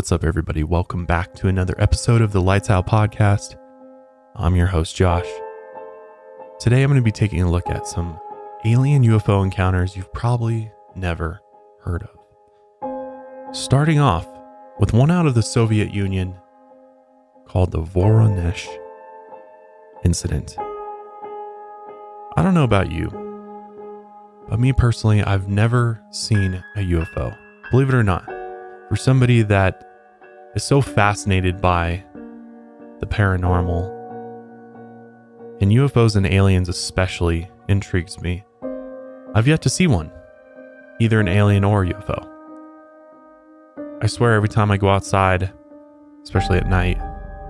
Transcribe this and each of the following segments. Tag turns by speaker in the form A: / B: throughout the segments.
A: What's up, everybody? Welcome back to another episode of the Lights Out Podcast. I'm your host, Josh. Today, I'm going to be taking a look at some alien UFO encounters you've probably never heard of. Starting off with one out of the Soviet Union called the Voronezh incident. I don't know about you, but me personally, I've never seen a UFO. Believe it or not, for somebody that is so fascinated by the paranormal and UFOs and aliens especially intrigues me. I've yet to see one, either an alien or a UFO. I swear every time I go outside, especially at night,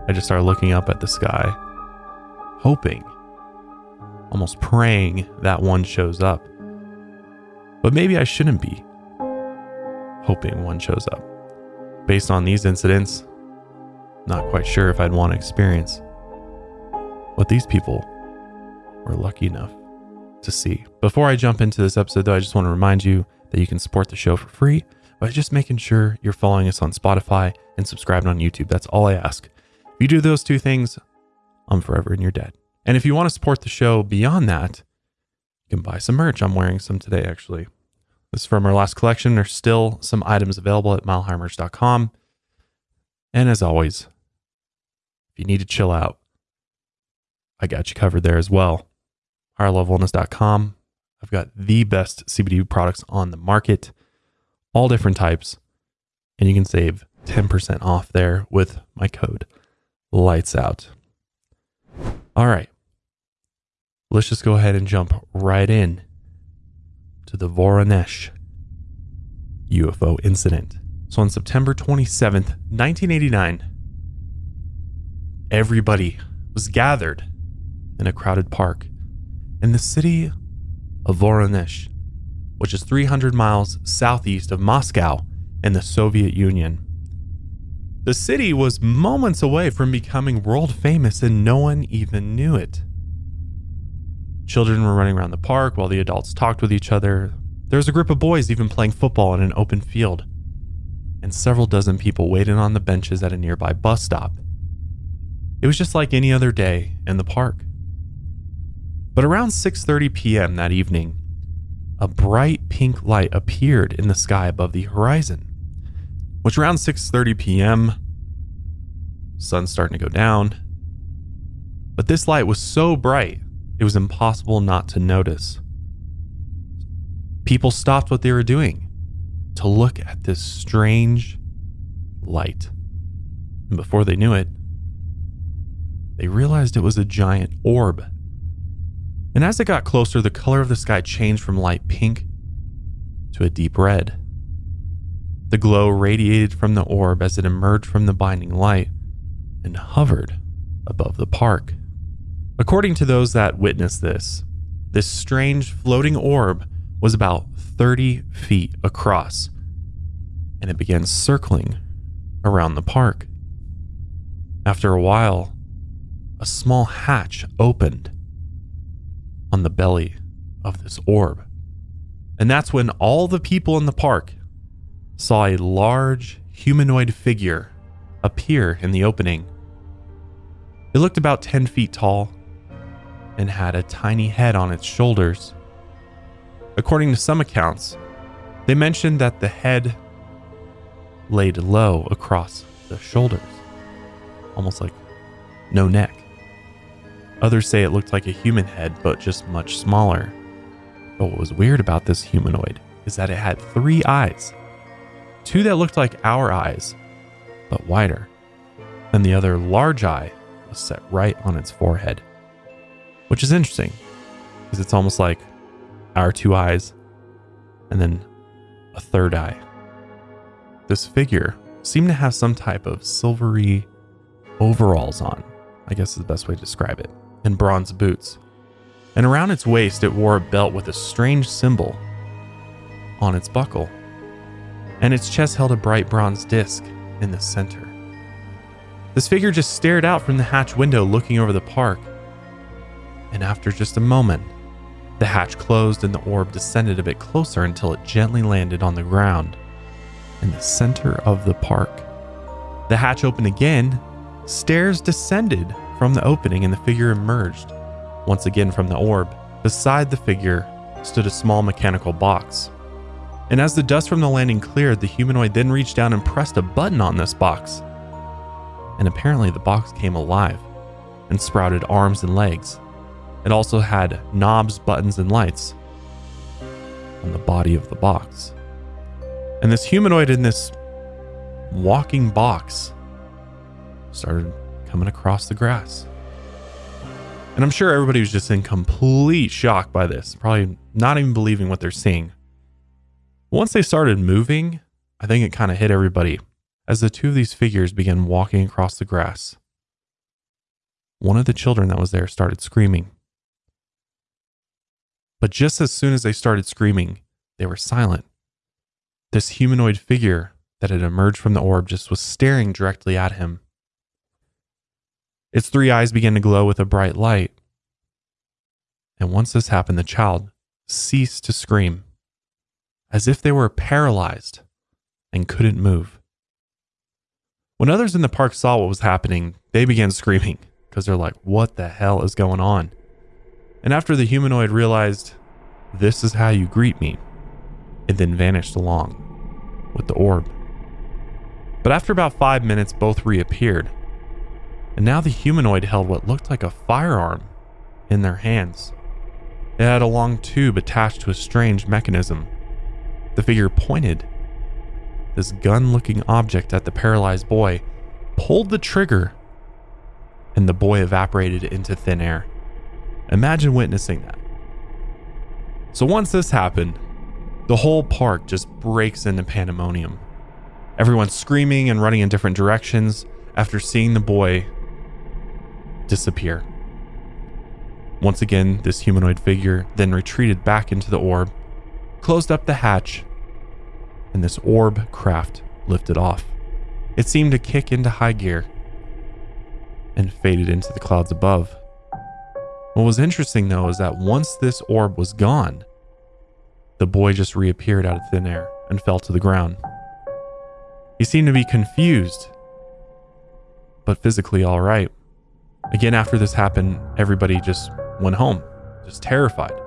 A: I just start looking up at the sky, hoping, almost praying that one shows up. But maybe I shouldn't be hoping one shows up. Based on these incidents, not quite sure if I'd want to experience what these people were lucky enough to see. Before I jump into this episode, though, I just want to remind you that you can support the show for free by just making sure you're following us on Spotify and subscribing on YouTube. That's all I ask. If you do those two things, I'm forever in your debt. And if you want to support the show beyond that, you can buy some merch. I'm wearing some today, actually. This is from our last collection. There's still some items available at milehighmerch.com. And as always, if you need to chill out, I got you covered there as well. HigherLevelWellness.com. I've got the best CBD products on the market, all different types, and you can save 10% off there with my code lights out. All right. Let's just go ahead and jump right in to the Voronezh UFO incident. So on September 27th, 1989, everybody was gathered in a crowded park in the city of Voronezh, which is 300 miles southeast of Moscow in the Soviet Union. The city was moments away from becoming world famous and no one even knew it. Children were running around the park while the adults talked with each other. There was a group of boys even playing football in an open field. And several dozen people waited on the benches at a nearby bus stop. It was just like any other day in the park. But around 6:30 p.m. that evening, a bright pink light appeared in the sky above the horizon. Which around 6:30 p.m., sun's starting to go down. But this light was so bright it was impossible not to notice. People stopped what they were doing to look at this strange light. And before they knew it, they realized it was a giant orb. And as it got closer, the color of the sky changed from light pink to a deep red. The glow radiated from the orb as it emerged from the binding light and hovered above the park. According to those that witnessed this, this strange floating orb was about 30 feet across and it began circling around the park. After a while, a small hatch opened on the belly of this orb. And that's when all the people in the park saw a large humanoid figure appear in the opening. It looked about 10 feet tall and had a tiny head on its shoulders. According to some accounts, they mentioned that the head laid low across the shoulders, almost like no neck. Others say it looked like a human head, but just much smaller. But what was weird about this humanoid is that it had three eyes two that looked like our eyes, but wider, and the other large eye was set right on its forehead which is interesting because it's almost like our two eyes and then a third eye. This figure seemed to have some type of silvery overalls on, I guess is the best way to describe it, and bronze boots. And around its waist, it wore a belt with a strange symbol on its buckle. And its chest held a bright bronze disc in the center. This figure just stared out from the hatch window looking over the park and after just a moment, the hatch closed and the orb descended a bit closer until it gently landed on the ground in the center of the park. The hatch opened again, stairs descended from the opening, and the figure emerged once again from the orb. Beside the figure stood a small mechanical box. And as the dust from the landing cleared, the humanoid then reached down and pressed a button on this box. And apparently, the box came alive and sprouted arms and legs. It also had knobs, buttons, and lights on the body of the box. And this humanoid in this walking box started coming across the grass. And I'm sure everybody was just in complete shock by this, probably not even believing what they're seeing. Once they started moving, I think it kind of hit everybody as the two of these figures began walking across the grass. One of the children that was there started screaming. But just as soon as they started screaming, they were silent. This humanoid figure that had emerged from the orb just was staring directly at him. Its three eyes began to glow with a bright light. And once this happened, the child ceased to scream, as if they were paralyzed and couldn't move. When others in the park saw what was happening, they began screaming because they're like, what the hell is going on? And after the humanoid realized, this is how you greet me, it then vanished along with the orb. But after about five minutes, both reappeared and now the humanoid held what looked like a firearm in their hands. It had a long tube attached to a strange mechanism. The figure pointed this gun looking object at the paralyzed boy, pulled the trigger, and the boy evaporated into thin air. Imagine witnessing that. So once this happened, the whole park just breaks into pandemonium. Everyone's screaming and running in different directions after seeing the boy disappear. Once again, this humanoid figure then retreated back into the orb, closed up the hatch, and this orb craft lifted off. It seemed to kick into high gear and faded into the clouds above. What was interesting though is that once this orb was gone, the boy just reappeared out of thin air and fell to the ground. He seemed to be confused, but physically all right. Again, after this happened, everybody just went home, just terrified,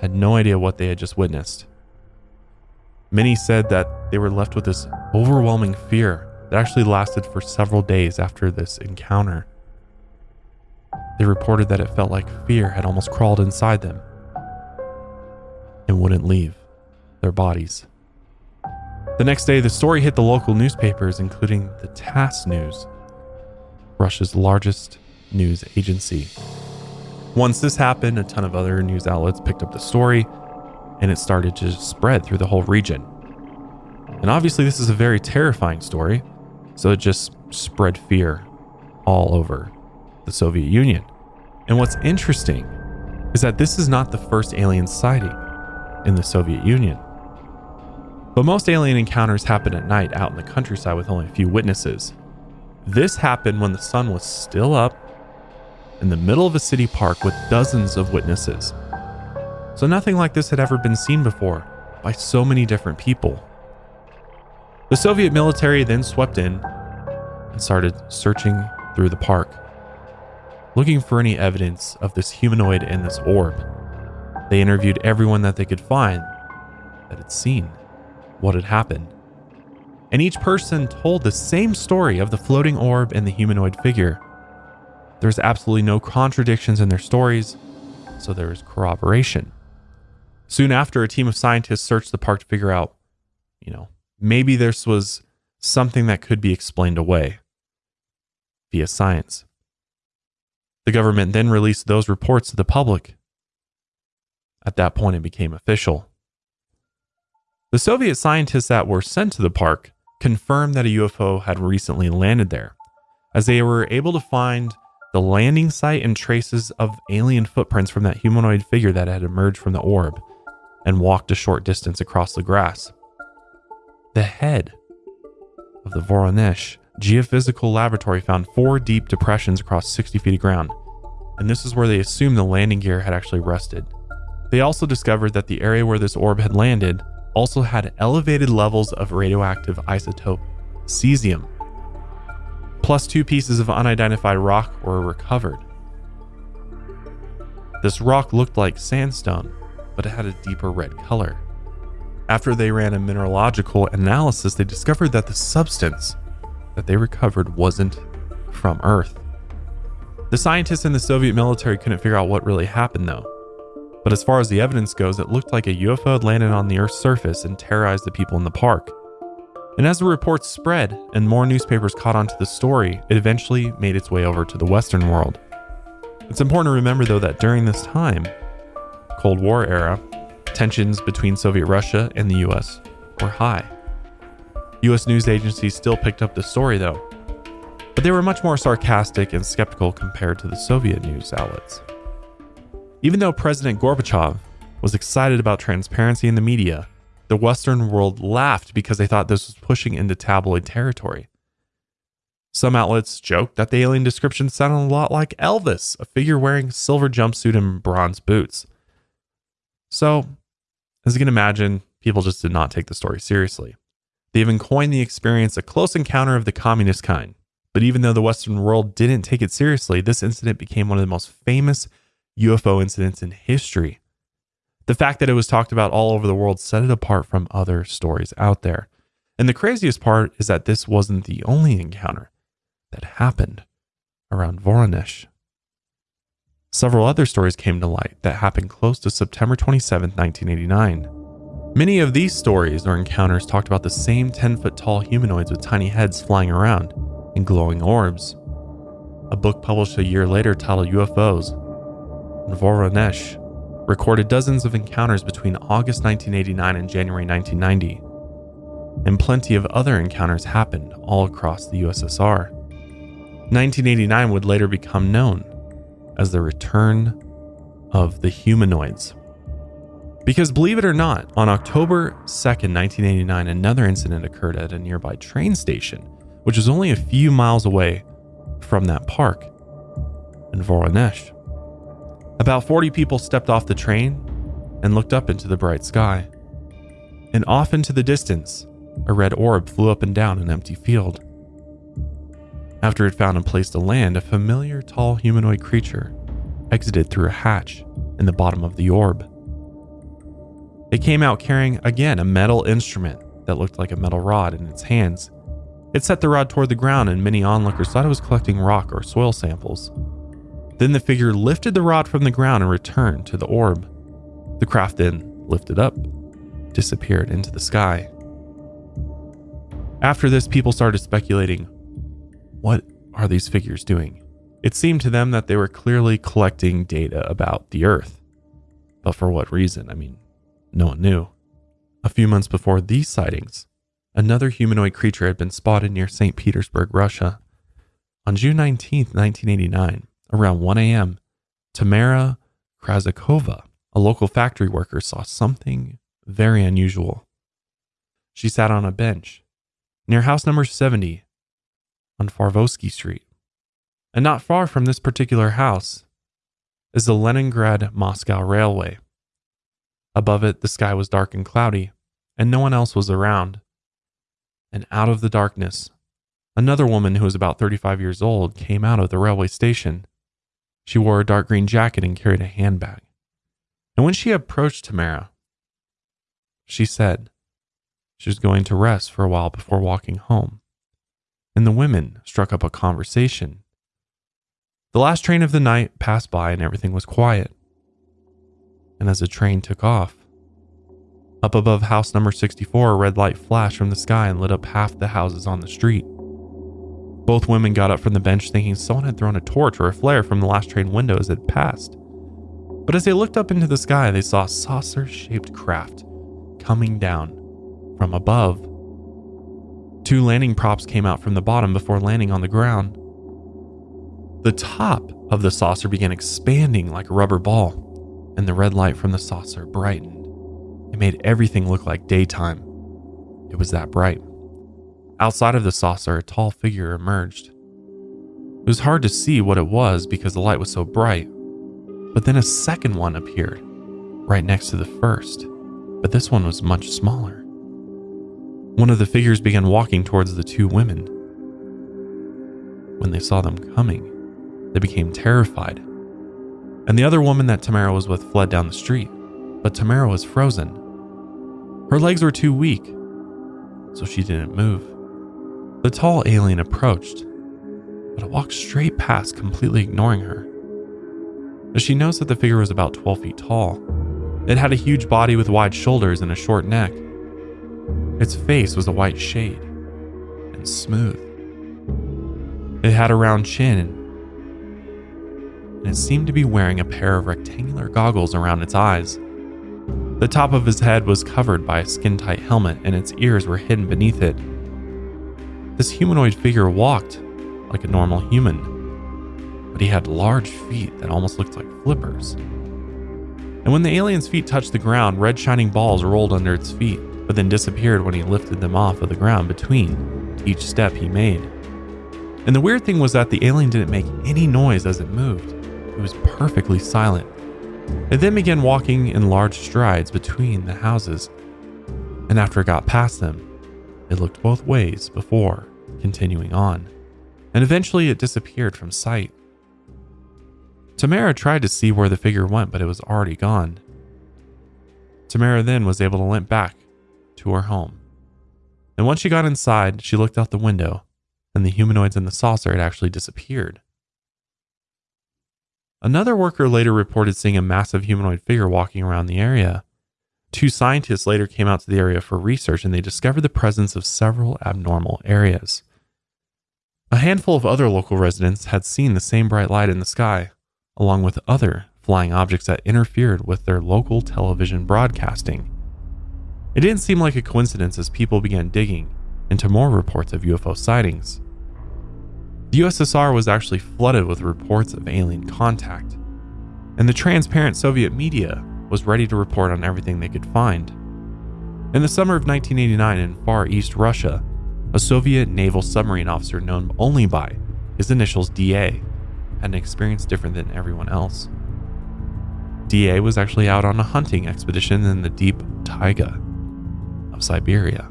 A: had no idea what they had just witnessed. Many said that they were left with this overwhelming fear that actually lasted for several days after this encounter. They reported that it felt like fear had almost crawled inside them and wouldn't leave their bodies. The next day, the story hit the local newspapers, including the TASS News, Russia's largest news agency. Once this happened, a ton of other news outlets picked up the story and it started to spread through the whole region. And obviously, this is a very terrifying story, so it just spread fear all over the Soviet Union. And what's interesting is that this is not the first alien sighting in the Soviet Union. But most alien encounters happen at night out in the countryside with only a few witnesses. This happened when the sun was still up in the middle of a city park with dozens of witnesses. So nothing like this had ever been seen before by so many different people. The Soviet military then swept in and started searching through the park, looking for any evidence of this humanoid and this orb. They interviewed everyone that they could find that had seen what had happened. And each person told the same story of the floating orb and the humanoid figure. There's absolutely no contradictions in their stories, so there is corroboration. Soon after, a team of scientists searched the park to figure out, you know, maybe this was something that could be explained away via science. The government then released those reports to the public. At that point, it became official. The Soviet scientists that were sent to the park confirmed that a UFO had recently landed there, as they were able to find the landing site and traces of alien footprints from that humanoid figure that had emerged from the orb and walked a short distance across the grass. The head of the Voronezh Geophysical Laboratory found four deep depressions across 60 feet of ground, and this is where they assumed the landing gear had actually rested. They also discovered that the area where this orb had landed also had elevated levels of radioactive isotope cesium, plus two pieces of unidentified rock were recovered. This rock looked like sandstone, but it had a deeper red color. After they ran a mineralogical analysis, they discovered that the substance that they recovered wasn't from Earth. The scientists in the Soviet military couldn't figure out what really happened, though. But as far as the evidence goes, it looked like a UFO had landed on the Earth's surface and terrorized the people in the park. And as the reports spread and more newspapers caught onto the story, it eventually made its way over to the Western world. It's important to remember, though, that during this time, Cold War era, tensions between Soviet Russia and the US were high. US news agencies still picked up the story, though, but they were much more sarcastic and skeptical compared to the Soviet news outlets. Even though President Gorbachev was excited about transparency in the media, the Western world laughed because they thought this was pushing into tabloid territory. Some outlets joked that the alien description sounded a lot like Elvis, a figure wearing silver jumpsuit and bronze boots. So, as you can imagine, people just did not take the story seriously. They even coined the experience a close encounter of the communist kind. But even though the Western world didn't take it seriously, this incident became one of the most famous UFO incidents in history. The fact that it was talked about all over the world set it apart from other stories out there. And the craziest part is that this wasn't the only encounter that happened around Voronezh. Several other stories came to light that happened close to September 27, 1989. Many of these stories or encounters talked about the same 10 foot tall humanoids with tiny heads flying around and glowing orbs. A book published a year later titled UFOs, Voronezh recorded dozens of encounters between August 1989 and January 1990, and plenty of other encounters happened all across the USSR. 1989 would later become known as the return of the humanoids. Because believe it or not, on October 2nd, 1989, another incident occurred at a nearby train station, which was only a few miles away from that park in Voronezh. About 40 people stepped off the train and looked up into the bright sky. And off into the distance, a red orb flew up and down an empty field. After it found a place to land, a familiar tall humanoid creature exited through a hatch in the bottom of the orb. It came out carrying again a metal instrument that looked like a metal rod in its hands. It set the rod toward the ground, and many onlookers thought it was collecting rock or soil samples. Then the figure lifted the rod from the ground and returned to the orb. The craft then lifted up, disappeared into the sky. After this, people started speculating what are these figures doing? It seemed to them that they were clearly collecting data about the Earth. But for what reason? I mean, no one knew. A few months before these sightings, another humanoid creature had been spotted near St. Petersburg, Russia. On June 19, 1989, Around 1 a.m., Tamara Krazakova, a local factory worker, saw something very unusual. She sat on a bench near house number 70 on Farvosky Street. And not far from this particular house is the Leningrad Moscow Railway. Above it, the sky was dark and cloudy, and no one else was around. And out of the darkness, another woman who was about 35 years old came out of the railway station. She wore a dark green jacket and carried a handbag. And when she approached Tamara, she said she was going to rest for a while before walking home. And the women struck up a conversation. The last train of the night passed by and everything was quiet. And as the train took off, up above house number 64, a red light flashed from the sky and lit up half the houses on the street. Both women got up from the bench thinking someone had thrown a torch or a flare from the last train window as it passed. But as they looked up into the sky, they saw a saucer shaped craft coming down from above. Two landing props came out from the bottom before landing on the ground. The top of the saucer began expanding like a rubber ball, and the red light from the saucer brightened. It made everything look like daytime. It was that bright. Outside of the saucer, a tall figure emerged. It was hard to see what it was because the light was so bright, but then a second one appeared, right next to the first, but this one was much smaller. One of the figures began walking towards the two women. when they saw them coming, they became terrified. And the other woman that Tamara was with fled down the street, but Tamara was frozen. Her legs were too weak, so she didn't move. The tall alien approached, but it walked straight past, completely ignoring her. As she noticed that the figure was about 12 feet tall, it had a huge body with wide shoulders and a short neck. Its face was a white shade and smooth. It had a round chin and it seemed to be wearing a pair of rectangular goggles around its eyes. The top of his head was covered by a skin tight helmet and its ears were hidden beneath it. This humanoid figure walked like a normal human, but he had large feet that almost looked like flippers. And when the alien's feet touched the ground, red shining balls rolled under its feet, but then disappeared when he lifted them off of the ground between each step he made. And the weird thing was that the alien didn't make any noise as it moved. It was perfectly silent. It then began walking in large strides between the houses, and after it got past them, it looked both ways before continuing on, and eventually it disappeared from sight. Tamara tried to see where the figure went, but it was already gone. Tamara then was able to limp back to her home. And once she got inside, she looked out the window, and the humanoids in the saucer had actually disappeared. Another worker later reported seeing a massive humanoid figure walking around the area. Two scientists later came out to the area for research and they discovered the presence of several abnormal areas. A handful of other local residents had seen the same bright light in the sky, along with other flying objects that interfered with their local television broadcasting. It didn't seem like a coincidence as people began digging into more reports of UFO sightings. The USSR was actually flooded with reports of alien contact, and the transparent Soviet media was ready to report on everything they could find. In the summer of 1989 in Far East Russia, a Soviet naval submarine officer known only by his initials DA had an experience different than everyone else. DA was actually out on a hunting expedition in the deep taiga of Siberia.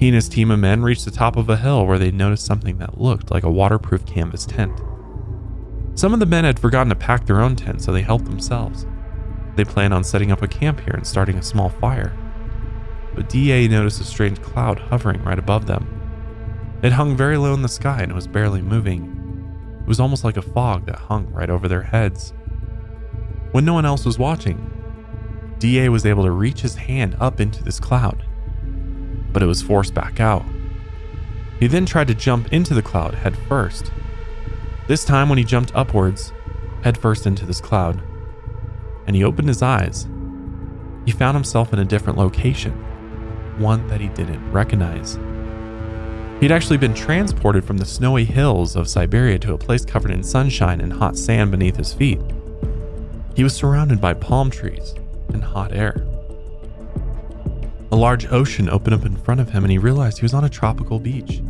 A: He and his team of men reached the top of a hill where they noticed something that looked like a waterproof canvas tent. Some of the men had forgotten to pack their own tent, so they helped themselves. They planned on setting up a camp here and starting a small fire. But DA noticed a strange cloud hovering right above them. It hung very low in the sky and was barely moving, it was almost like a fog that hung right over their heads. When no one else was watching, DA was able to reach his hand up into this cloud, but it was forced back out. He then tried to jump into the cloud head first. This time, when he jumped upwards, head first into this cloud, and he opened his eyes, he found himself in a different location, one that he didn't recognize. He'd actually been transported from the snowy hills of Siberia to a place covered in sunshine and hot sand beneath his feet. He was surrounded by palm trees and hot air. A large ocean opened up in front of him and he realized he was on a tropical beach.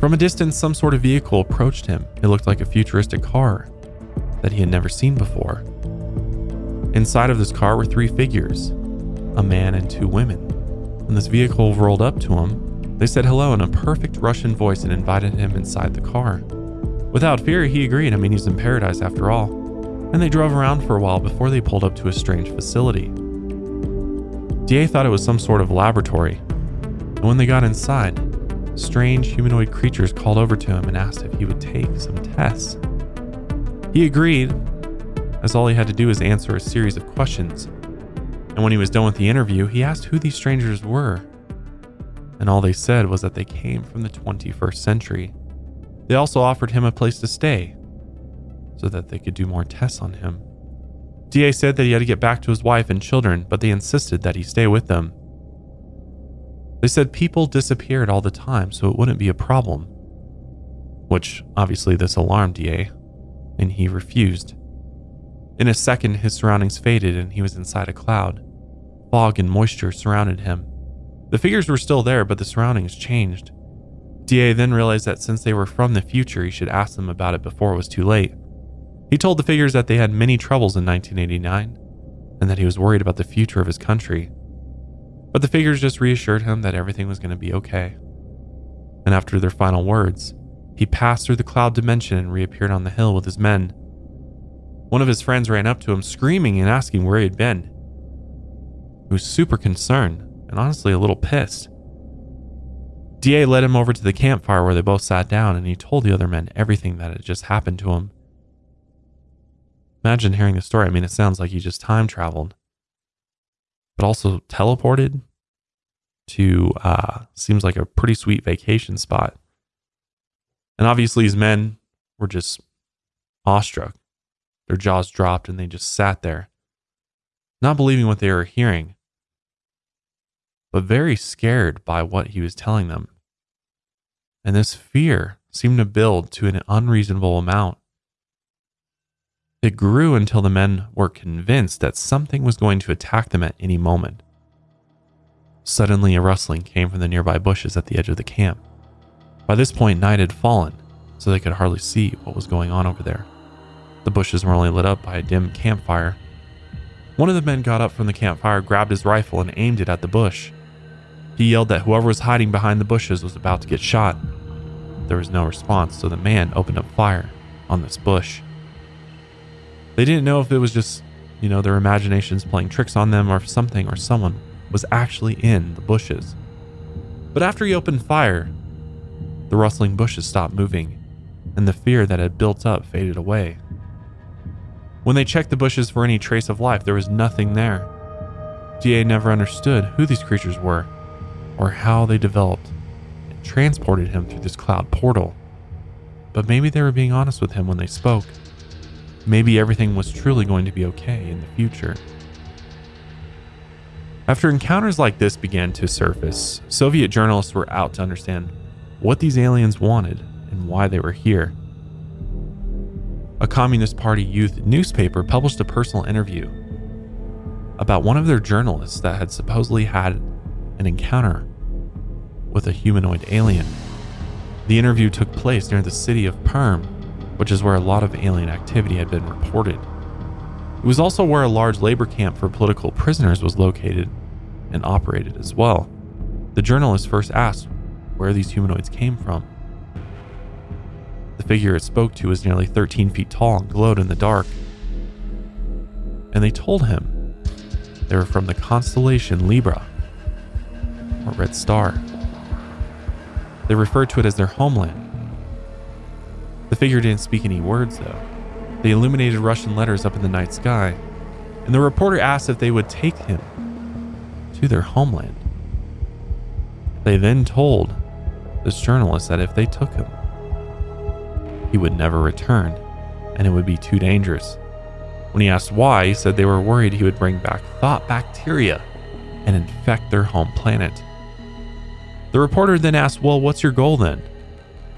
A: From a distance, some sort of vehicle approached him. It looked like a futuristic car that he had never seen before. Inside of this car were three figures a man and two women. When this vehicle rolled up to him, they said hello in a perfect Russian voice and invited him inside the car. Without fear, he agreed. I mean, he's in paradise after all. And they drove around for a while before they pulled up to a strange facility. DA thought it was some sort of laboratory. And when they got inside, strange humanoid creatures called over to him and asked if he would take some tests. He agreed, as all he had to do was answer a series of questions. And when he was done with the interview, he asked who these strangers were and all they said was that they came from the 21st century. They also offered him a place to stay so that they could do more tests on him. DA said that he had to get back to his wife and children, but they insisted that he stay with them. They said people disappeared all the time, so it wouldn't be a problem. Which obviously this alarmed DA, and he refused. In a second, his surroundings faded and he was inside a cloud. Fog and moisture surrounded him. The figures were still there, but the surroundings changed. DA then realized that since they were from the future, he should ask them about it before it was too late. He told the figures that they had many troubles in 1989 and that he was worried about the future of his country. But the figures just reassured him that everything was going to be okay. And after their final words, he passed through the cloud dimension and reappeared on the hill with his men. One of his friends ran up to him, screaming and asking where he had been. He was super concerned and honestly a little pissed. DA led him over to the campfire where they both sat down and he told the other men everything that had just happened to him. Imagine hearing the story. I mean, it sounds like he just time traveled, but also teleported to uh, seems like a pretty sweet vacation spot. And obviously, his men were just awestruck. Their jaws dropped and they just sat there, not believing what they were hearing, but very scared by what he was telling them. And this fear seemed to build to an unreasonable amount. It grew until the men were convinced that something was going to attack them at any moment. Suddenly, a rustling came from the nearby bushes at the edge of the camp. By this point, night had fallen, so they could hardly see what was going on over there. The bushes were only lit up by a dim campfire. One of the men got up from the campfire, grabbed his rifle, and aimed it at the bush. He yelled that whoever was hiding behind the bushes was about to get shot. There was no response, so the man opened up fire on this bush. They didn't know if it was just, you know, their imaginations playing tricks on them or if something or someone was actually in the bushes. But after he opened fire, the rustling bushes stopped moving, and the fear that had built up faded away. When they checked the bushes for any trace of life, there was nothing there. DA never understood who these creatures were or how they developed and transported him through this cloud portal. But maybe they were being honest with him when they spoke. Maybe everything was truly going to be okay in the future. After encounters like this began to surface, Soviet journalists were out to understand what these aliens wanted and why they were here. A Communist Party youth newspaper published a personal interview about one of their journalists that had supposedly had an encounter with a humanoid alien. The interview took place near the city of Perm, which is where a lot of alien activity had been reported. It was also where a large labor camp for political prisoners was located and operated as well. The journalist first asked where these humanoids came from. The figure it spoke to was nearly 13 feet tall and glowed in the dark. And they told him they were from the constellation Libra, or Red Star. They referred to it as their homeland. The figure didn't speak any words, though. They illuminated Russian letters up in the night sky, and the reporter asked if they would take him to their homeland. They then told this journalist that if they took him, he would never return and it would be too dangerous. When he asked why, he said they were worried he would bring back thought bacteria and infect their home planet. The reporter then asked, Well, what's your goal then?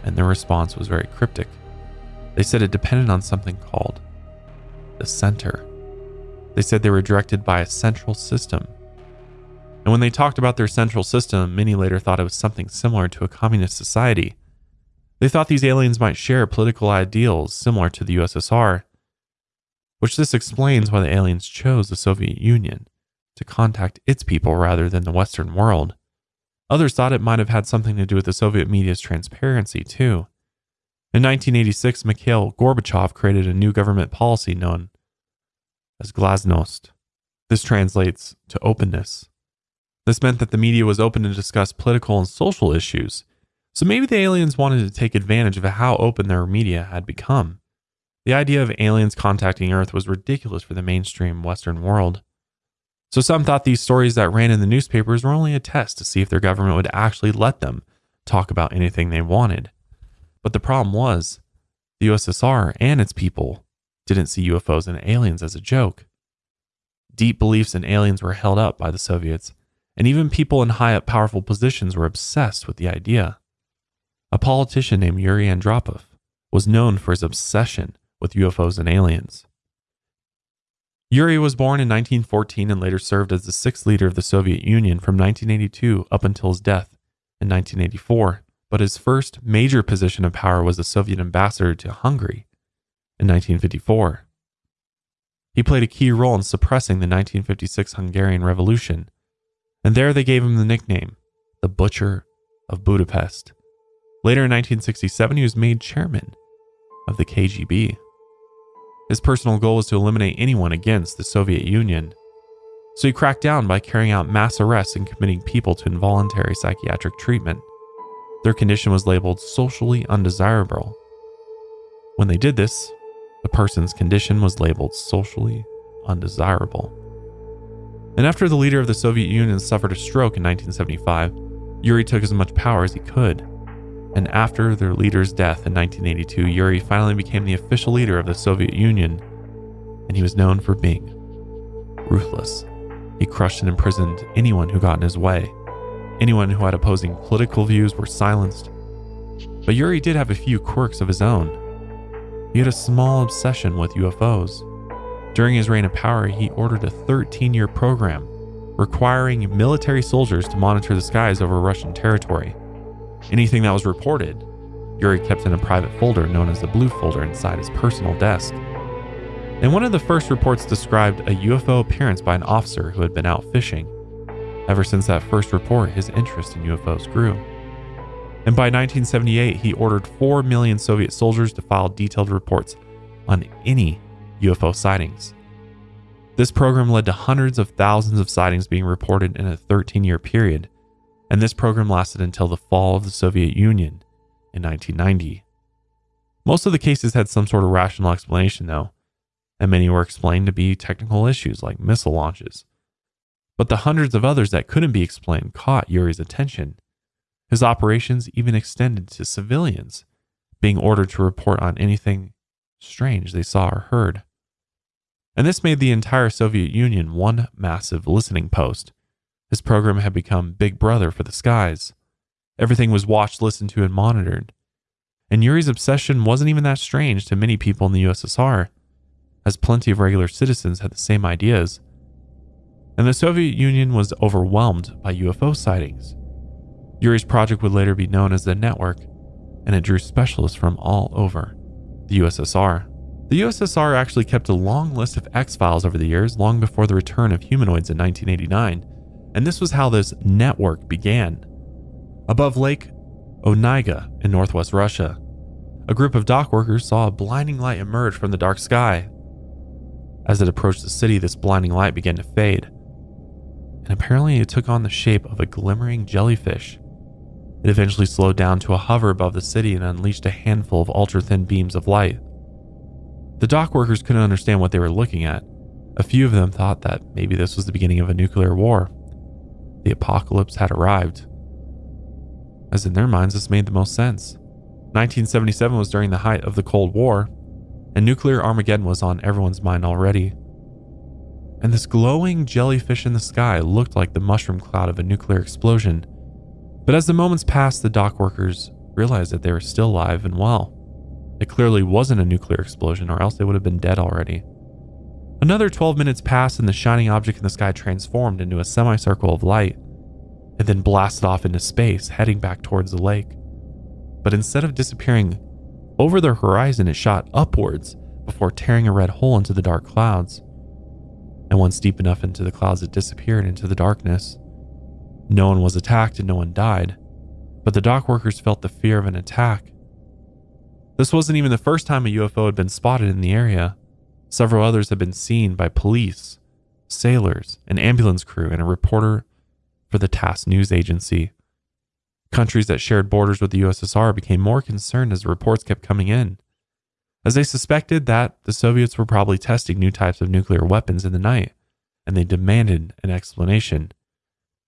A: And their response was very cryptic. They said it depended on something called the center. They said they were directed by a central system. And when they talked about their central system, many later thought it was something similar to a communist society. They thought these aliens might share political ideals similar to the USSR, which this explains why the aliens chose the Soviet Union to contact its people rather than the Western world. Others thought it might have had something to do with the Soviet media's transparency, too. In 1986, Mikhail Gorbachev created a new government policy known as Glasnost. This translates to openness. This meant that the media was open to discuss political and social issues, so maybe the aliens wanted to take advantage of how open their media had become. The idea of aliens contacting Earth was ridiculous for the mainstream Western world. So some thought these stories that ran in the newspapers were only a test to see if their government would actually let them talk about anything they wanted. But the problem was, the USSR and its people didn't see UFOs and aliens as a joke. Deep beliefs in aliens were held up by the Soviets, and even people in high up powerful positions were obsessed with the idea. A politician named Yuri Andropov was known for his obsession with UFOs and aliens. Yuri was born in 1914 and later served as the sixth leader of the Soviet Union from 1982 up until his death in 1984. But his first major position of power was the Soviet ambassador to Hungary in 1954. He played a key role in suppressing the 1956 Hungarian Revolution, and there they gave him the nickname, the Butcher of Budapest. Later in 1967, he was made chairman of the KGB. His personal goal was to eliminate anyone against the Soviet Union. So he cracked down by carrying out mass arrests and committing people to involuntary psychiatric treatment. Their condition was labeled socially undesirable. When they did this, the person's condition was labeled socially undesirable. And after the leader of the Soviet Union suffered a stroke in 1975, Yuri took as much power as he could. And after their leader's death in 1982, Yuri finally became the official leader of the Soviet Union, and he was known for being ruthless. He crushed and imprisoned anyone who got in his way. Anyone who had opposing political views were silenced. But Yuri did have a few quirks of his own. He had a small obsession with UFOs. During his reign of power, he ordered a 13 year program requiring military soldiers to monitor the skies over Russian territory. Anything that was reported, Yuri kept in a private folder known as the Blue Folder inside his personal desk. And one of the first reports described a UFO appearance by an officer who had been out fishing. Ever since that first report, his interest in UFOs grew. And by 1978, he ordered 4 million Soviet soldiers to file detailed reports on any UFO sightings. This program led to hundreds of thousands of sightings being reported in a 13 year period, and this program lasted until the fall of the Soviet Union in 1990. Most of the cases had some sort of rational explanation, though, and many were explained to be technical issues like missile launches. But the hundreds of others that couldn't be explained caught Yuri's attention. His operations even extended to civilians, being ordered to report on anything strange they saw or heard. And this made the entire Soviet Union one massive listening post. His program had become Big Brother for the skies. Everything was watched, listened to, and monitored. And Yuri's obsession wasn't even that strange to many people in the USSR, as plenty of regular citizens had the same ideas. And the Soviet Union was overwhelmed by UFO sightings. Yuri's project would later be known as the Network, and it drew specialists from all over the USSR. The USSR actually kept a long list of X Files over the years, long before the return of humanoids in 1989, and this was how this network began. Above Lake Onega in northwest Russia, a group of dock workers saw a blinding light emerge from the dark sky. As it approached the city, this blinding light began to fade, and apparently it took on the shape of a glimmering jellyfish. It eventually slowed down to a hover above the city and unleashed a handful of ultra thin beams of light. The dock workers couldn't understand what they were looking at. A few of them thought that maybe this was the beginning of a nuclear war. The apocalypse had arrived. As in their minds, this made the most sense. 1977 was during the height of the Cold War, and nuclear Armageddon was on everyone's mind already. And this glowing jellyfish in the sky looked like the mushroom cloud of a nuclear explosion. But as the moments passed, the dock workers realized that they were still alive and well. It clearly wasn't a nuclear explosion, or else they would have been dead already. Another 12 minutes passed, and the shining object in the sky transformed into a semicircle of light, and then blasted off into space, heading back towards the lake. But instead of disappearing over the horizon, it shot upwards before tearing a red hole into the dark clouds. And once deep enough into the clouds, it disappeared into the darkness. No one was attacked and no one died, but the dock workers felt the fear of an attack this wasn't even the first time a UFO had been spotted in the area. Several others had been seen by police, sailors, an ambulance crew, and a reporter for the TASS news agency. Countries that shared borders with the USSR became more concerned as the reports kept coming in, as they suspected that the Soviets were probably testing new types of nuclear weapons in the night, and they demanded an explanation.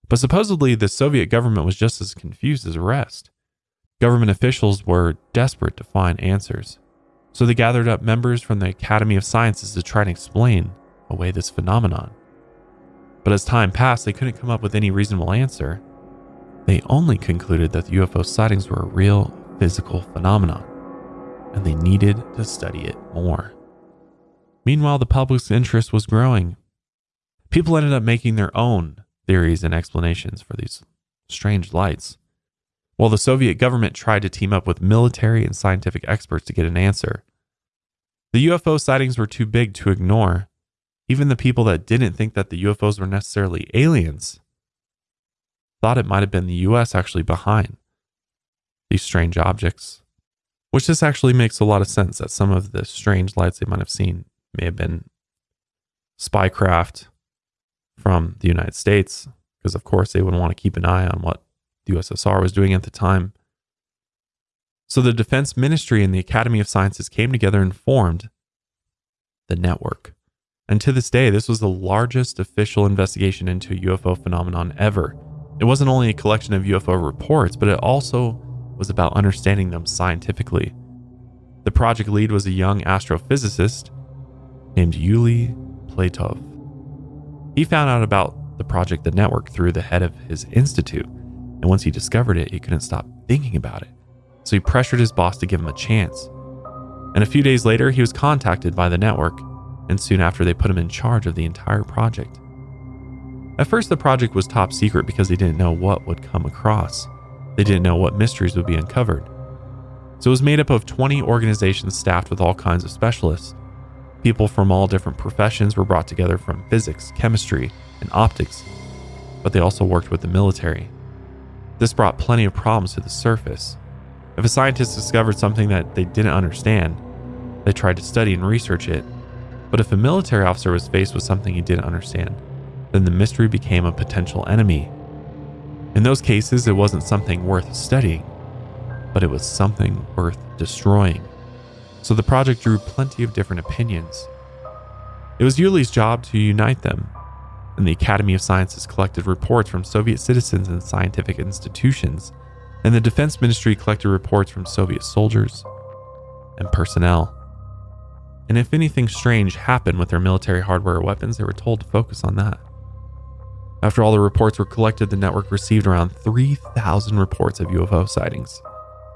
A: But supposedly, the Soviet government was just as confused as the rest. Government officials were desperate to find answers, so they gathered up members from the Academy of Sciences to try and explain away this phenomenon. But as time passed, they couldn't come up with any reasonable answer. They only concluded that the UFO sightings were a real physical phenomenon, and they needed to study it more. Meanwhile, the public's interest was growing. People ended up making their own theories and explanations for these strange lights while the Soviet government tried to team up with military and scientific experts to get an answer. The UFO sightings were too big to ignore. Even the people that didn't think that the UFOs were necessarily aliens thought it might have been the US actually behind. these strange objects. Which this actually makes a lot of sense that some of the strange lights they might have seen may have been spycraft from the United States, because of course they would want to keep an eye on what the USSR was doing at the time. So the Defense Ministry and the Academy of Sciences came together and formed the network. And to this day, this was the largest official investigation into UFO phenomenon ever. It wasn't only a collection of UFO reports, but it also was about understanding them scientifically. The project lead was a young astrophysicist named Yuli Platov. He found out about the project The Network through the head of his institute, and once he discovered it, he couldn't stop thinking about it. So he pressured his boss to give him a chance. And a few days later, he was contacted by the network, and soon after, they put him in charge of the entire project. At first, the project was top secret because they didn't know what would come across. They didn't know what mysteries would be uncovered. So it was made up of 20 organizations staffed with all kinds of specialists. People from all different professions were brought together from physics, chemistry, and optics, but they also worked with the military. This brought plenty of problems to the surface. If a scientist discovered something that they didn't understand, they tried to study and research it. But if a military officer was faced with something he didn't understand, then the mystery became a potential enemy. In those cases, it wasn't something worth studying, but it was something worth destroying so the project drew plenty of different opinions. It was Yuli's job to unite them, and the Academy of Sciences collected reports from Soviet citizens and scientific institutions, and the Defense Ministry collected reports from Soviet soldiers and personnel. And if anything strange happened with their military hardware or weapons, they were told to focus on that. After all the reports were collected, the network received around 3,000 reports of UFO sightings.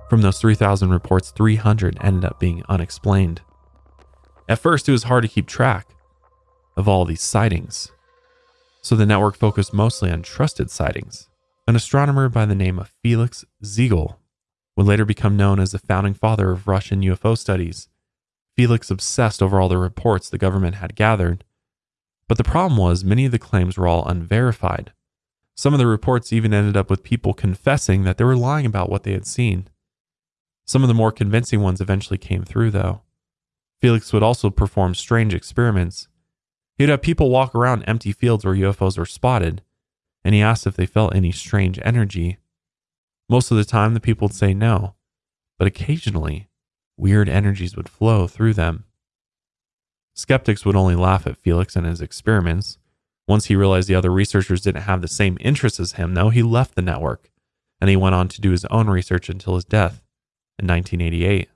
A: From those 3,000 reports, 300 ended up being unexplained. At first, it was hard to keep track of all these sightings, so the network focused mostly on trusted sightings. An astronomer by the name of Felix Ziegel would later become known as the founding father of Russian UFO studies. Felix obsessed over all the reports the government had gathered, but the problem was many of the claims were all unverified. Some of the reports even ended up with people confessing that they were lying about what they had seen. Some of the more convincing ones eventually came through, though. Felix would also perform strange experiments. He'd have people walk around empty fields where UFOs were spotted, and he asked if they felt any strange energy. Most of the time, the people would say no, but occasionally, weird energies would flow through them. Skeptics would only laugh at Felix and his experiments. Once he realized the other researchers didn't have the same interests as him, though, he left the network, and he went on to do his own research until his death in 1988.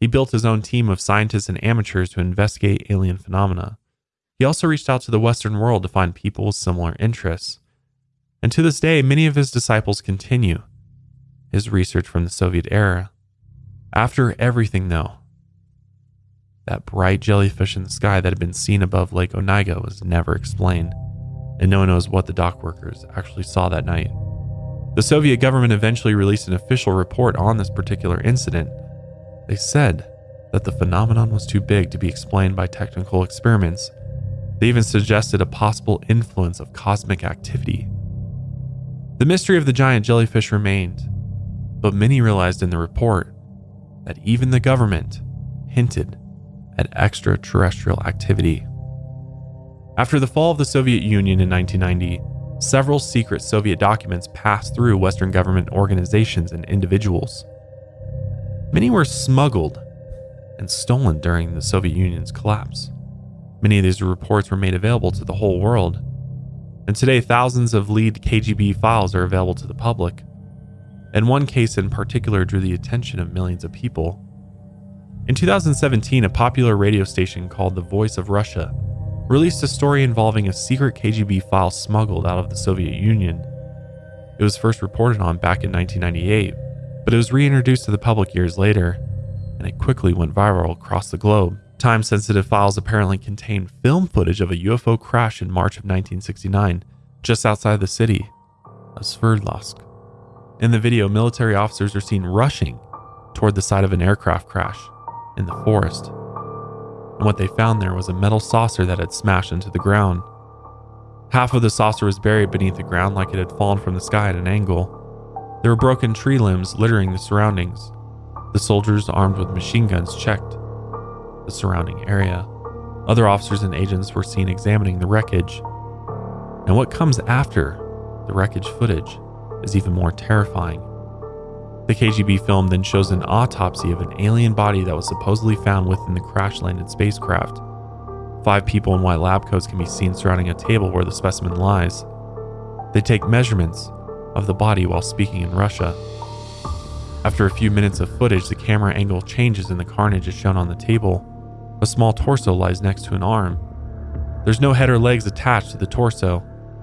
A: He built his own team of scientists and amateurs to investigate alien phenomena. He also reached out to the Western world to find people with similar interests. And to this day, many of his disciples continue his research from the Soviet era. After everything, though, that bright jellyfish in the sky that had been seen above Lake Onega was never explained, and no one knows what the dock workers actually saw that night. The Soviet government eventually released an official report on this particular incident. They said that the phenomenon was too big to be explained by technical experiments. They even suggested a possible influence of cosmic activity. The mystery of the giant jellyfish remained, but many realized in the report that even the government hinted at extraterrestrial activity. After the fall of the Soviet Union in 1990, several secret Soviet documents passed through Western government organizations and individuals. Many were smuggled and stolen during the Soviet Union's collapse. Many of these reports were made available to the whole world, and today thousands of lead KGB files are available to the public. And one case in particular drew the attention of millions of people. In 2017, a popular radio station called The Voice of Russia released a story involving a secret KGB file smuggled out of the Soviet Union. It was first reported on back in 1998, but it was reintroduced to the public years later, and it quickly went viral across the globe. Time sensitive files apparently contain film footage of a UFO crash in March of 1969, just outside the city of Sverdlovsk. In the video, military officers are seen rushing toward the site of an aircraft crash in the forest and what they found there was a metal saucer that had smashed into the ground. Half of the saucer was buried beneath the ground like it had fallen from the sky at an angle. There were broken tree limbs littering the surroundings. The soldiers, armed with machine guns, checked the surrounding area. Other officers and agents were seen examining the wreckage. And what comes after the wreckage footage is even more terrifying. The KGB film then shows an autopsy of an alien body that was supposedly found within the crash landed spacecraft. Five people in white lab coats can be seen surrounding a table where the specimen lies. They take measurements of the body while speaking in Russia. After a few minutes of footage, the camera angle changes and the carnage is shown on the table. A small torso lies next to an arm. There's no head or legs attached to the torso,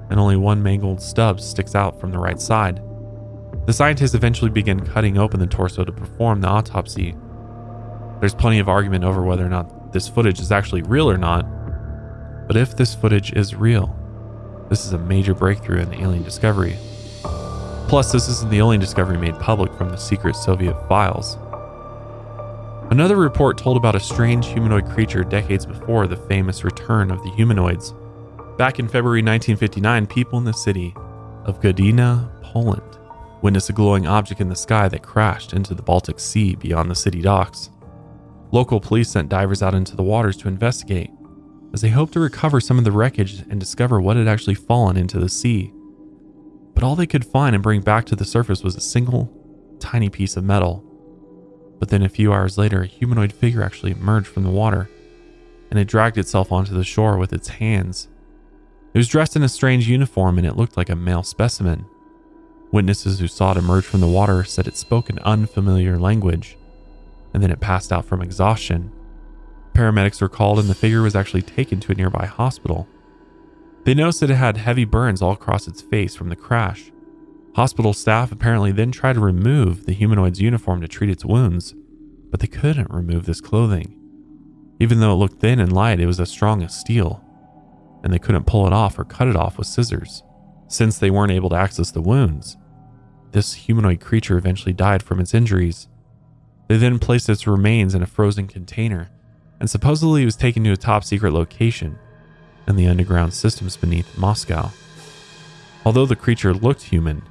A: and only one mangled stub sticks out from the right side. The scientists eventually begin cutting open the torso to perform the autopsy. There's plenty of argument over whether or not this footage is actually real or not, but if this footage is real, this is a major breakthrough in alien discovery. Plus, this isn't the only discovery made public from the secret Soviet files. Another report told about a strange humanoid creature decades before the famous return of the humanoids. Back in February 1959, people in the city of Gdynia, Poland, witnessed a glowing object in the sky that crashed into the Baltic Sea beyond the city docks. Local police sent divers out into the waters to investigate, as they hoped to recover some of the wreckage and discover what had actually fallen into the sea but all they could find and bring back to the surface was a single, tiny piece of metal. But then a few hours later, a humanoid figure actually emerged from the water, and it dragged itself onto the shore with its hands. It was dressed in a strange uniform and it looked like a male specimen. Witnesses who saw it emerge from the water said it spoke an unfamiliar language, and then it passed out from exhaustion. Paramedics were called and the figure was actually taken to a nearby hospital. They noticed that it had heavy burns all across its face from the crash. Hospital staff apparently then tried to remove the humanoid's uniform to treat its wounds, but they couldn't remove this clothing. Even though it looked thin and light, it was as strong as steel, and they couldn't pull it off or cut it off with scissors, since they weren't able to access the wounds. This humanoid creature eventually died from its injuries. They then placed its remains in a frozen container, and supposedly was taken to a top secret location in the underground systems beneath Moscow. Although the creature looked human,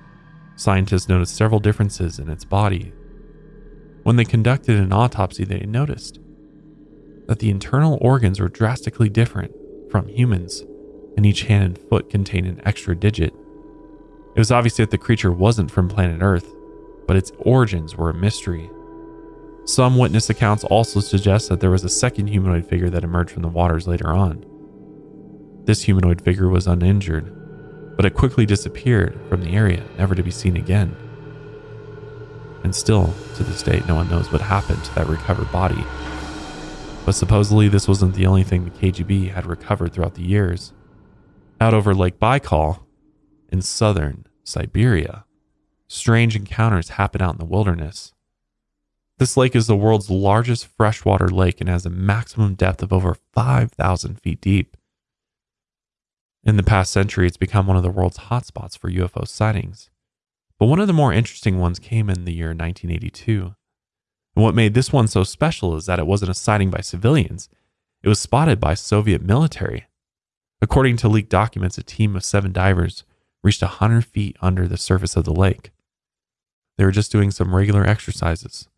A: scientists noticed several differences in its body. When they conducted an autopsy, they noticed that the internal organs were drastically different from humans, and each hand and foot contained an extra digit. It was obvious that the creature wasn't from planet Earth, but its origins were a mystery. Some witness accounts also suggest that there was a second humanoid figure that emerged from the waters later on. This humanoid figure was uninjured, but it quickly disappeared from the area, never to be seen again. And still, to this day, no one knows what happened to that recovered body. But supposedly, this wasn't the only thing the KGB had recovered throughout the years. Out over Lake Baikal, in southern Siberia, strange encounters happen out in the wilderness. This lake is the world's largest freshwater lake and has a maximum depth of over 5,000 feet deep. In the past century, it's become one of the world's hotspots for UFO sightings. But one of the more interesting ones came in the year 1982. And what made this one so special is that it wasn't a sighting by civilians, it was spotted by Soviet military. According to leaked documents, a team of seven divers reached 100 feet under the surface of the lake. They were just doing some regular exercises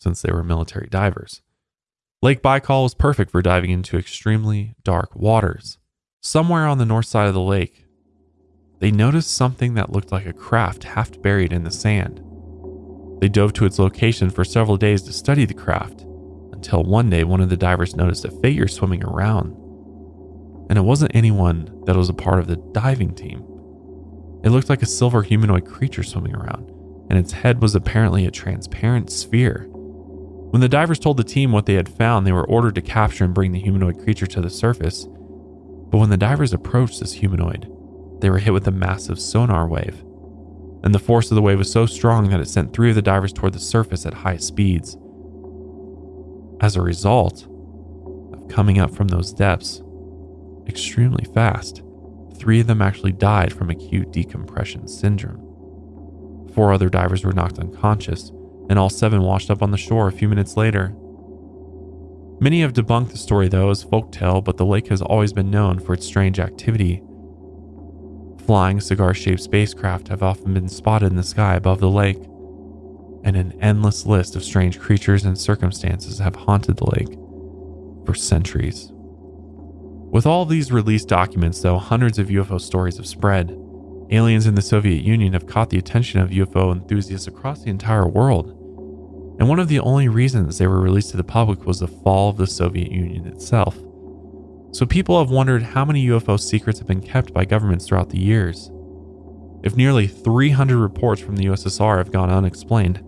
A: since they were military divers. Lake Baikal was perfect for diving into extremely dark waters. Somewhere on the north side of the lake, they noticed something that looked like a craft half buried in the sand. They dove to its location for several days to study the craft until one day one of the divers noticed a figure swimming around. And it wasn't anyone that was a part of the diving team. It looked like a silver humanoid creature swimming around, and its head was apparently a transparent sphere. When the divers told the team what they had found, they were ordered to capture and bring the humanoid creature to the surface but when the divers approached this humanoid, they were hit with a massive sonar wave. And the force of the wave was so strong that it sent three of the divers toward the surface at high speeds. As a result of coming up from those depths extremely fast, three of them actually died from acute decompression syndrome. Four other divers were knocked unconscious, and all seven washed up on the shore a few minutes later. Many have debunked the story, though, as folktale, but the lake has always been known for its strange activity. Flying cigar shaped spacecraft have often been spotted in the sky above the lake, and an endless list of strange creatures and circumstances have haunted the lake for centuries. With all these released documents, though, hundreds of UFO stories have spread. Aliens in the Soviet Union have caught the attention of UFO enthusiasts across the entire world. And one of the only reasons they were released to the public was the fall of the Soviet Union itself. So people have wondered how many UFO secrets have been kept by governments throughout the years. If nearly 300 reports from the USSR have gone unexplained,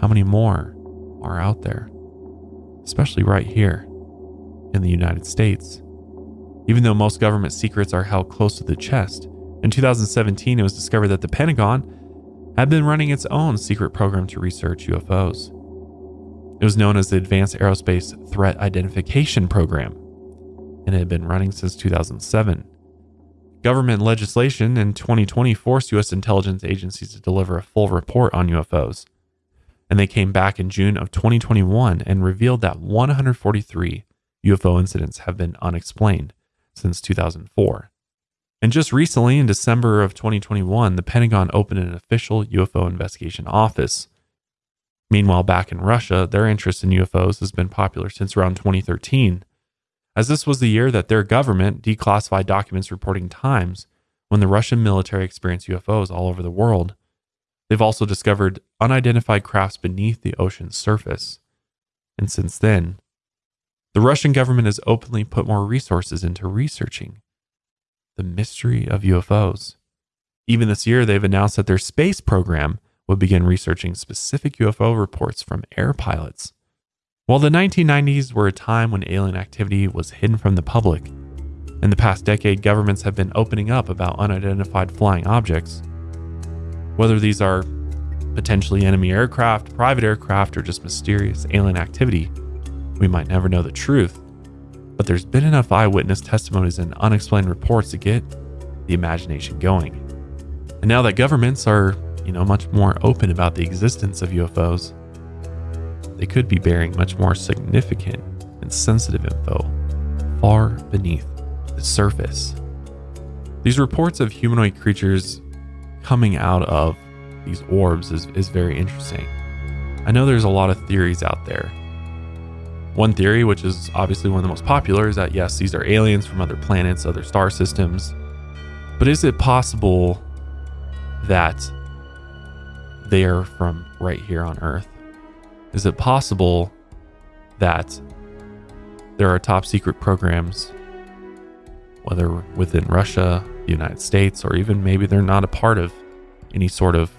A: how many more are out there? Especially right here in the United States. Even though most government secrets are held close to the chest, in 2017 it was discovered that the Pentagon had been running its own secret program to research UFOs. It was known as the Advanced Aerospace Threat Identification Program, and it had been running since 2007. Government legislation in 2020 forced U.S. intelligence agencies to deliver a full report on UFOs. And they came back in June of 2021 and revealed that 143 UFO incidents have been unexplained since 2004. And just recently, in December of 2021, the Pentagon opened an official UFO investigation office. Meanwhile, back in Russia, their interest in UFOs has been popular since around 2013 as this was the year that their government declassified documents reporting times when the Russian military experienced UFOs all over the world. They've also discovered unidentified crafts beneath the ocean's surface. And since then, the Russian government has openly put more resources into researching the mystery of UFOs. Even this year, they've announced that their space program would begin researching specific UFO reports from air pilots. While the 1990s were a time when alien activity was hidden from the public, in the past decade, governments have been opening up about unidentified flying objects. Whether these are potentially enemy aircraft, private aircraft, or just mysterious alien activity, we might never know the truth. But there's been enough eyewitness testimonies and unexplained reports to get the imagination going. And now that governments are, you know, much more open about the existence of UFOs, they could be bearing much more significant and sensitive info far beneath the surface. These reports of humanoid creatures coming out of these orbs is, is very interesting. I know there's a lot of theories out there. One theory, which is obviously one of the most popular, is that yes, these are aliens from other planets, other star systems. But is it possible that they are from right here on Earth? Is it possible that there are top secret programs, whether within Russia, the United States, or even maybe they're not a part of any sort of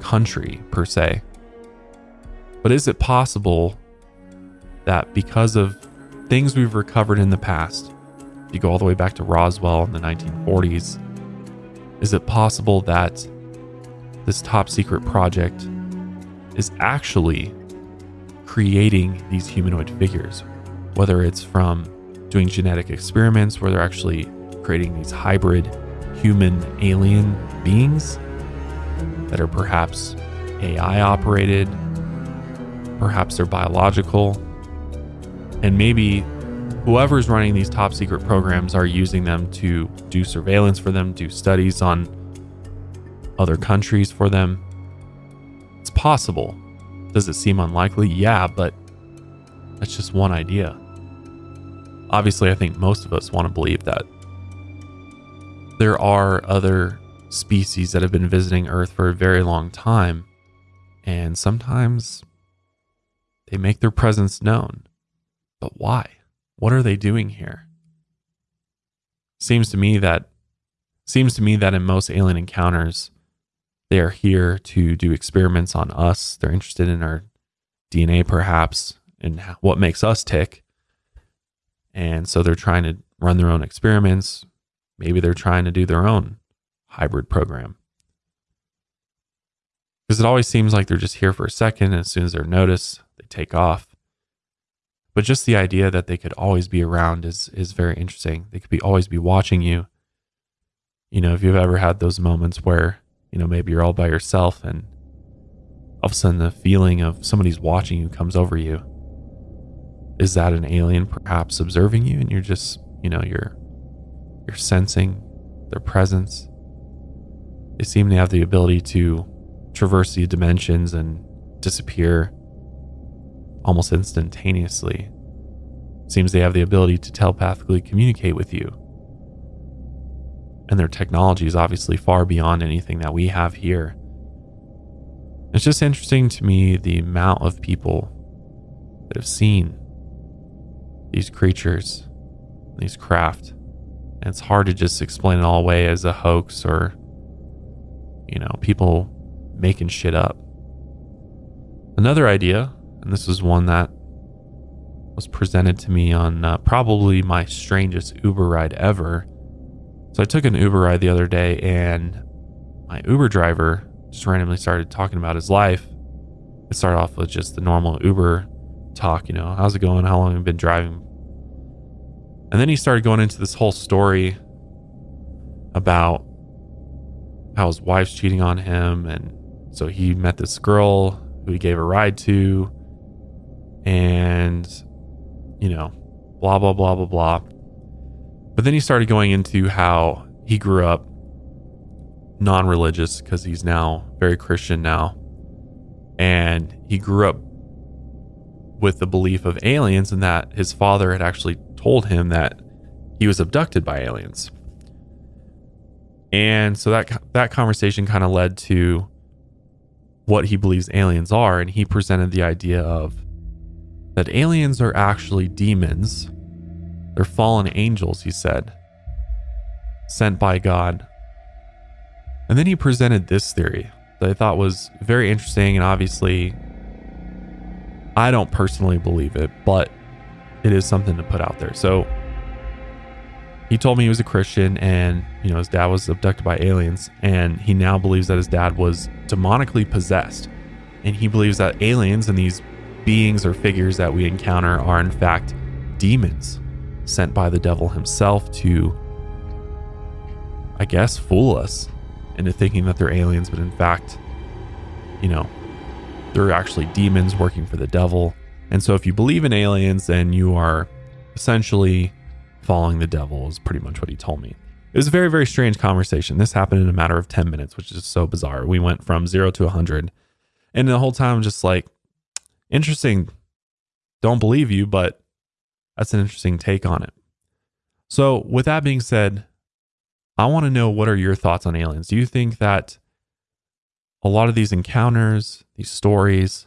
A: country per se? But is it possible that because of things we've recovered in the past, if you go all the way back to Roswell in the 1940s, is it possible that this top secret project is actually creating these humanoid figures, whether it's from doing genetic experiments where they're actually creating these hybrid human alien beings that are perhaps AI operated, perhaps they're biological, and maybe whoever's running these top secret programs are using them to do surveillance for them, do studies on other countries for them. It's possible. Does it seem unlikely? Yeah, but that's just one idea. Obviously, I think most of us want to believe that there are other species that have been visiting Earth for a very long time, and sometimes they make their presence known. But why? What are they doing here? Seems to me that seems to me that in most alien encounters, they are here to do experiments on us. They're interested in our DNA, perhaps, and what makes us tick. And so they're trying to run their own experiments. Maybe they're trying to do their own hybrid program. Because it always seems like they're just here for a second, and as soon as they're noticed, they take off. But just the idea that they could always be around is is very interesting. They could be always be watching you. You know, if you've ever had those moments where you know, maybe you're all by yourself and all of a sudden the feeling of somebody's watching you comes over you. Is that an alien perhaps observing you and you're just, you know, you're you're sensing their presence? they seem to have the ability to traverse the dimensions and disappear almost instantaneously. Seems they have the ability to telepathically communicate with you. And their technology is obviously far beyond anything that we have here. It's just interesting to me the amount of people that have seen these creatures, these craft. And it's hard to just explain it all away as a hoax or, you know, people making shit up. Another idea, and this is one that was presented to me on uh, probably my strangest Uber ride ever. So I took an Uber ride the other day, and my Uber driver just randomly started talking about his life. It started off with just the normal Uber talk, you know, how's it going? How long have you been driving? And then he started going into this whole story about how his wife's cheating on him. And so he met this girl who he gave a ride to. And, you know, blah, blah, blah, blah, blah. But then he started going into how he grew up non religious because he's now very Christian now. And he grew up with the belief of aliens and that his father had actually told him that he was abducted by aliens. And so that that conversation kind of led to what he believes aliens are and he presented the idea of that aliens are actually demons. They're fallen angels, he said, sent by God. And then he presented this theory that I thought was very interesting and obviously I don't personally believe it, but it is something to put out there. So he told me he was a Christian and, you know, his dad was abducted by aliens and he now believes that his dad was demonically possessed. And he believes that aliens and these beings or figures that we encounter are in fact demons sent by the devil himself to I guess fool us into thinking that they're aliens, but in fact, you know, they're actually demons working for the devil. And so if you believe in aliens, then you are essentially following the devil, is pretty much what he told me. It was a very, very strange conversation. This happened in a matter of 10 minutes, which is so bizarre. We went from zero to 100. And the whole time, I'm just like, interesting. Don't believe you, but that's an interesting take on it. So, with that being said, I want to know what are your thoughts on aliens? Do you think that a lot of these encounters, these stories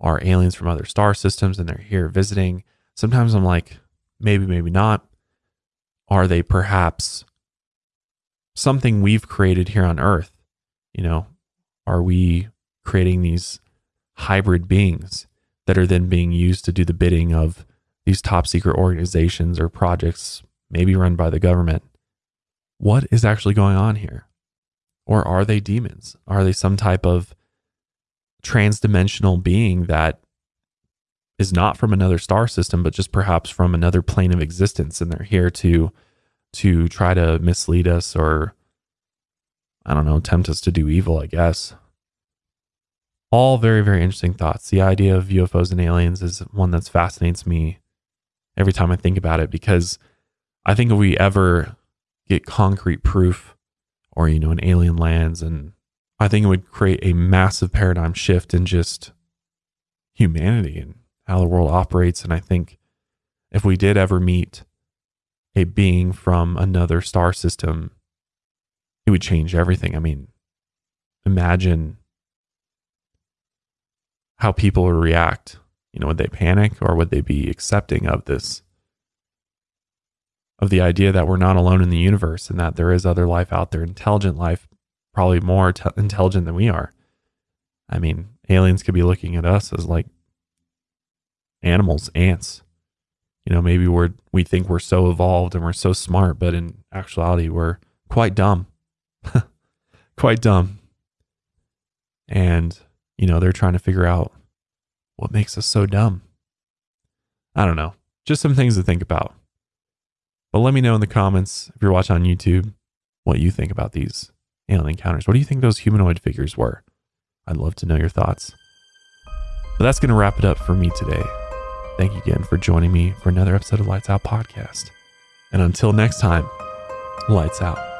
A: are aliens from other star systems and they're here visiting. Sometimes I'm like, maybe, maybe not. Are they perhaps something we've created here on Earth? You know, are we creating these hybrid beings that are then being used to do the bidding of these top secret organizations or projects, maybe run by the government? What is actually going on here? Or are they demons? Are they some type of transdimensional being that is not from another star system, but just perhaps from another plane of existence, and they're here to to try to mislead us or I don't know, tempt us to do evil, I guess. All very, very interesting thoughts. The idea of UFOs and aliens is one that fascinates me every time I think about it because I think if we ever get concrete proof or you know an alien lands and i think it would create a massive paradigm shift in just humanity and how the world operates. And i think if we did ever meet a being from another star system it would change everything. I mean imagine how people would react you know would they panic or would they be accepting of this of the idea that we're not alone in the universe and that there is other life out there, intelligent life, probably more te- intelligent than we are. I mean, aliens could be looking at us as like animals, ants. You know, maybe we're we think we're so evolved and we're so smart, but in actuality, we're quite dumb. quite dumb. And, you know, they're trying to figure out what makes us so dumb. I don't know. Just some things to think about. But let me know in the comments if you're watching on YouTube what you think about these alien encounters. What do you think those humanoid figures were? I'd love to know your thoughts. But that's going to wrap it up for me today. Thank you again for joining me for another episode of Lights Out Podcast. And until next time, lights out.